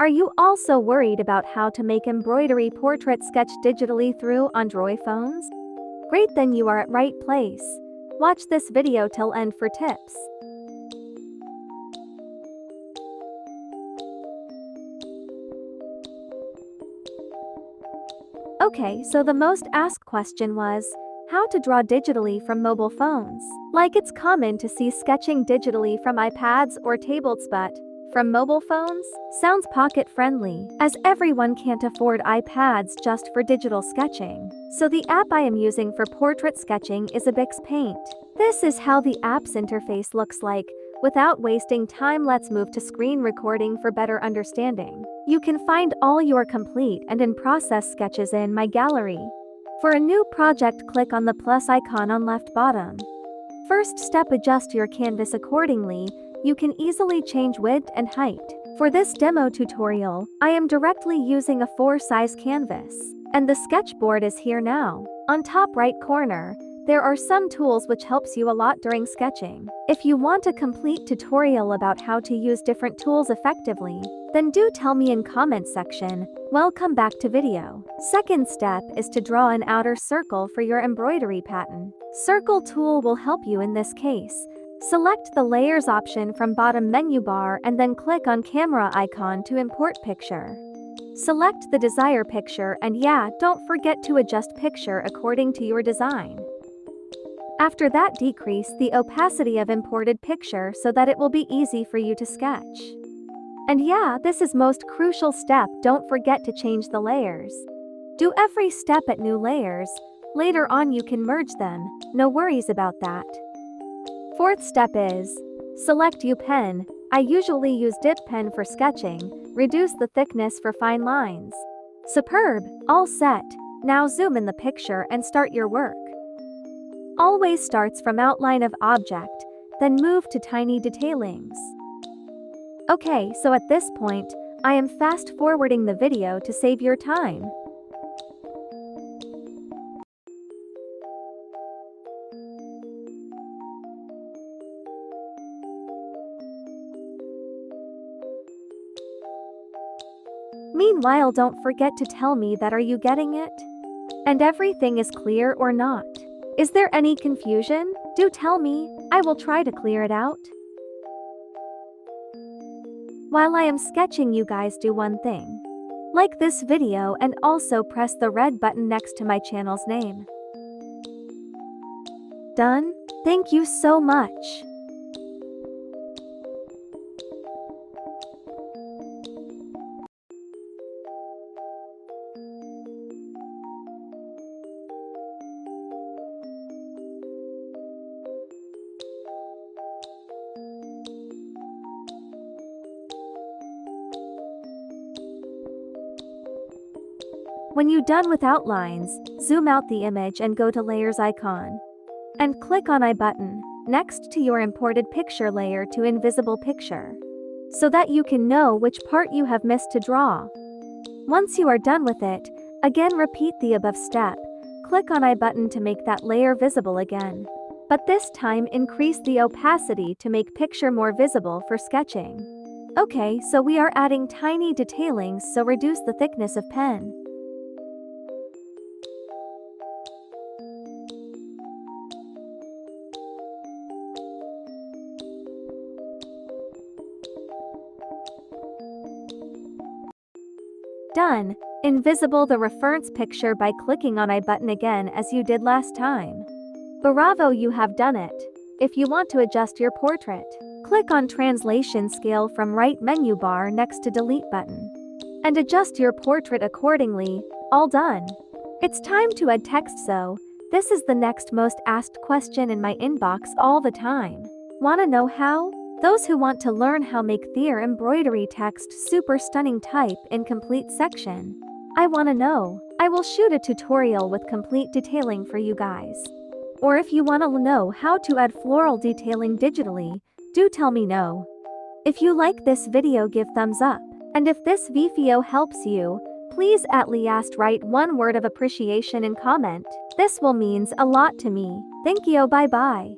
Are you also worried about how to make embroidery portrait sketch digitally through Android phones? Great then you are at right place. Watch this video till end for tips. Okay, so the most asked question was, how to draw digitally from mobile phones. Like it's common to see sketching digitally from iPads or tablets but, from mobile phones, sounds pocket friendly, as everyone can't afford iPads just for digital sketching. So the app I am using for portrait sketching is ibis Paint. This is how the app's interface looks like, Without wasting time let's move to screen recording for better understanding. You can find all your complete and in-process sketches in My Gallery. For a new project click on the plus icon on left bottom. First step adjust your canvas accordingly, you can easily change width and height. For this demo tutorial, I am directly using a 4 size canvas. And the sketchboard is here now. On top right corner, there are some tools which helps you a lot during sketching. If you want a complete tutorial about how to use different tools effectively, then do tell me in comment section. Welcome back to video. Second step is to draw an outer circle for your embroidery pattern. Circle tool will help you in this case. Select the layers option from bottom menu bar and then click on camera icon to import picture. Select the desired picture and yeah, don't forget to adjust picture according to your design. After that decrease the opacity of imported picture so that it will be easy for you to sketch. And yeah, this is most crucial step don't forget to change the layers. Do every step at new layers, later on you can merge them, no worries about that. Fourth step is, select U pen, I usually use dip pen for sketching, reduce the thickness for fine lines. Superb, all set, now zoom in the picture and start your work always starts from outline of object, then move to tiny detailings. Okay, so at this point, I am fast forwarding the video to save your time. Meanwhile don't forget to tell me that are you getting it? And everything is clear or not? Is there any confusion? Do tell me, I will try to clear it out. While I am sketching you guys do one thing. Like this video and also press the red button next to my channel's name. Done? Thank you so much. When you're done with outlines, zoom out the image and go to layers icon. And click on eye button, next to your imported picture layer to invisible picture. So that you can know which part you have missed to draw. Once you are done with it, again repeat the above step, click on eye button to make that layer visible again. But this time increase the opacity to make picture more visible for sketching. Okay, so we are adding tiny detailings so reduce the thickness of pen. Done. Invisible the reference picture by clicking on eye button again as you did last time. Bravo you have done it. If you want to adjust your portrait, click on translation scale from right menu bar next to delete button. And adjust your portrait accordingly, all done. It's time to add text so, this is the next most asked question in my inbox all the time. Wanna know how? Those who want to learn how make their embroidery text super stunning type in complete section. I wanna know. I will shoot a tutorial with complete detailing for you guys. Or if you wanna know how to add floral detailing digitally, do tell me no. If you like this video give thumbs up. And if this video helps you, please at least write one word of appreciation in comment. This will means a lot to me. Thank you bye bye.